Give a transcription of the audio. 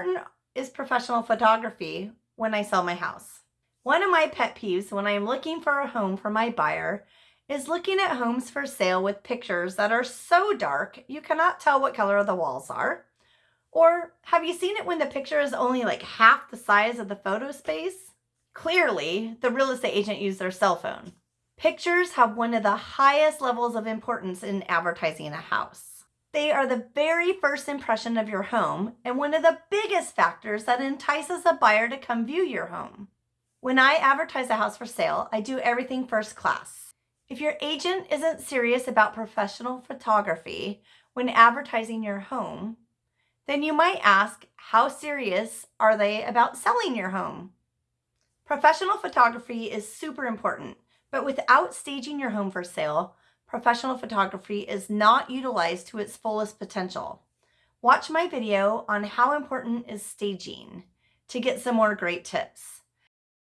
important is professional photography when I sell my house? One of my pet peeves when I am looking for a home for my buyer is looking at homes for sale with pictures that are so dark you cannot tell what color the walls are. Or have you seen it when the picture is only like half the size of the photo space? Clearly, the real estate agent used their cell phone. Pictures have one of the highest levels of importance in advertising a house. They are the very first impression of your home and one of the biggest factors that entices a buyer to come view your home. When I advertise a house for sale, I do everything first class. If your agent isn't serious about professional photography when advertising your home, then you might ask, how serious are they about selling your home? Professional photography is super important but without staging your home for sale, professional photography is not utilized to its fullest potential. Watch my video on how important is staging to get some more great tips.